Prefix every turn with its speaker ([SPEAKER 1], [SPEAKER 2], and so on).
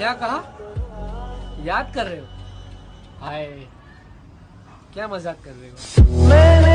[SPEAKER 1] क्या कहा? याद कर रहे हो? हाय। क्या मज़ाक कर रहे हो?